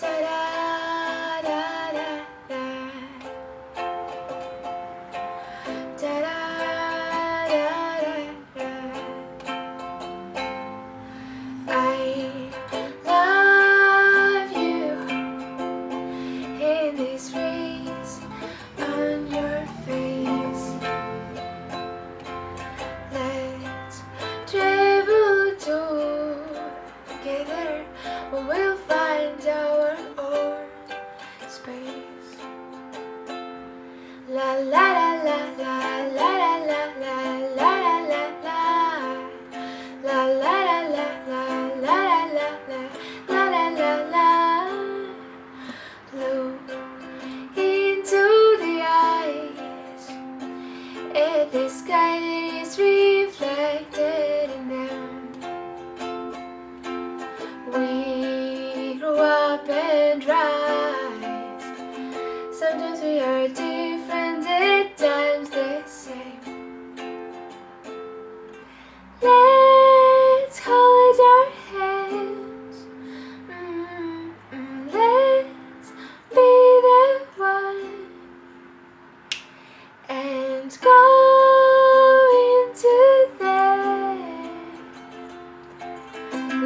Ta-da! La la la la la la la la la la la la la La la la la la la la la la la la la Look into the eyes And the sky is reflected in them We grow up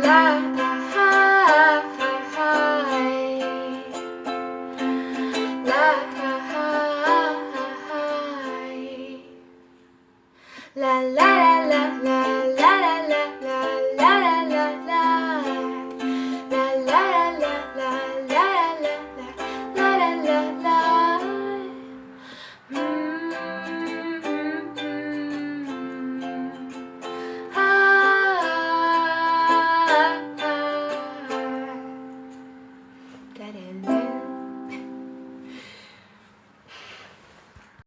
la la la la la